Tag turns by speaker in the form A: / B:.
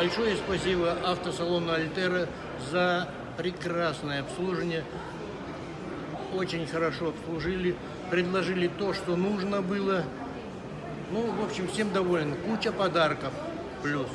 A: Большое спасибо автосалону Альтера за прекрасное обслуживание. Очень хорошо обслужили, предложили то, что нужно было. Ну, в общем, всем доволен. Куча подарков. Плюс.